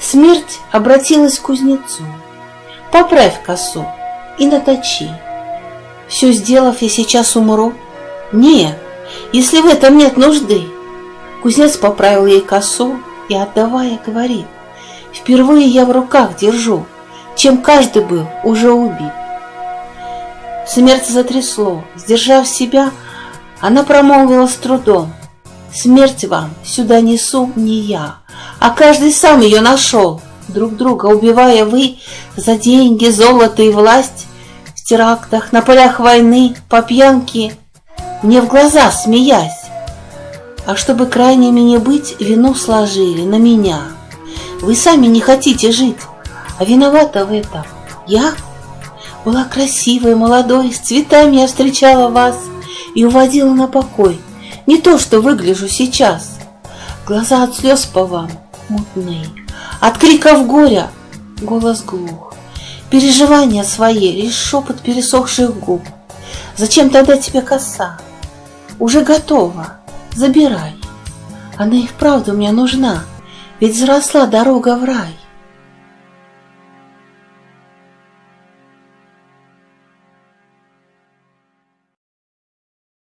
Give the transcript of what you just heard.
Смерть обратилась к кузнецу. Поправь косу и наточи. Все сделав, я сейчас умру. Не, если в этом нет нужды. Кузнец поправил ей косу и, отдавая, говорит, Впервые я в руках держу, чем каждый был уже убит. Смерть затрясло, сдержав себя, она промолвила с трудом, Смерть вам сюда несу не я, а каждый сам ее нашел, друг друга убивая вы за деньги, золото и власть в терактах, на полях войны, по пьянке, мне в глаза смеясь. А чтобы крайними не быть, вину сложили на меня. Вы сами не хотите жить, а виновата в этом я. Была красивой, молодой, с цветами я встречала вас и уводила на покой. Не то, что выгляжу сейчас. Глаза от слез по вам мутные, от криков горя голос глух. Переживания свои, лишь шепот пересохших губ. Зачем тогда тебе коса? Уже готова, забирай. Она и вправду мне нужна, ведь взросла дорога в рай.